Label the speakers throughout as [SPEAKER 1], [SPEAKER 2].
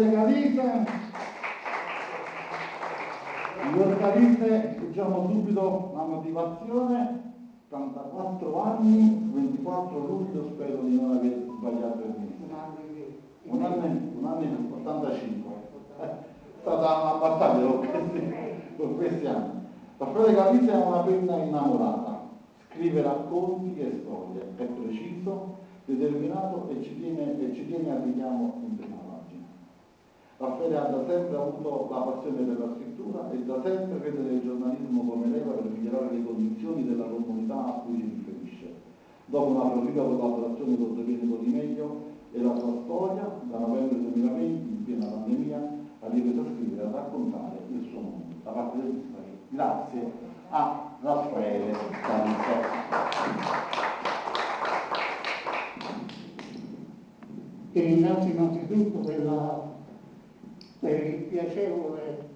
[SPEAKER 1] della vita. Gli organisti, diciamo subito la motivazione, 84 anni, 24 luglio, spero di non aver sbagliato il mese. Un anno in, un anno in 85. Eh, è stata una battaglia con questi, con questi anni. La frate Calizia è una penna innamorata, scrive racconti e storie, è preciso, determinato e ci tiene, e ci tiene al richiamo Raffaele ha da sempre avuto la passione per la scrittura e da sempre crede nel giornalismo come leva per migliorare le condizioni della comunità a cui si riferisce. Dopo una proficua collaborazione con Domenico Di Meglio e la sua storia, da novembre 2020, in piena pandemia, ha ripreso a scrivere e a raccontare il suo mondo. Da parte del Dispari, grazie a Raffaele Cavite.
[SPEAKER 2] Ti ringrazio innanzitutto per, la, per il piacevole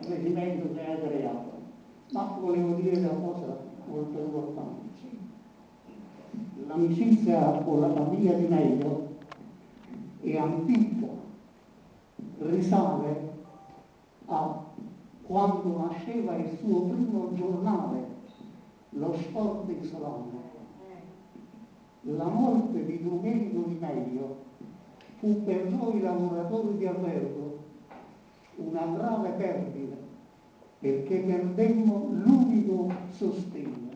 [SPEAKER 2] avvenimento che hai creato, ma volevo dire una cosa molto importante. L'amicizia con la famiglia di Meglio è antica, risale a quando nasceva il suo primo giornale, lo sport islamico la morte di Domenico Di Meglio fu per noi lavoratori di albergo una grave perdita perché perdemmo l'unico sostegno